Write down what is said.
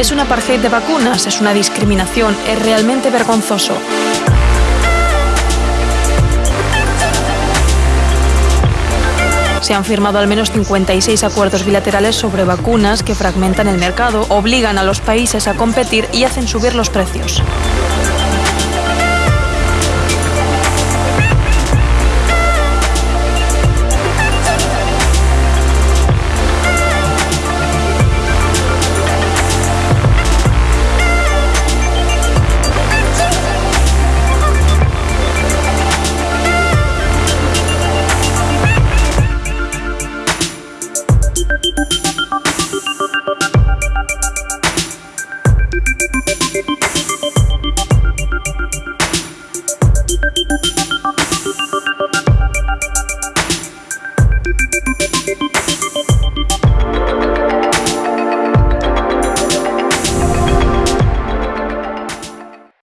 Es un apartheid de vacunas, es una discriminación, es realmente vergonzoso. Se han firmado al menos 56 acuerdos bilaterales sobre vacunas que fragmentan el mercado, obligan a los países a competir y hacen subir los precios. Thank you.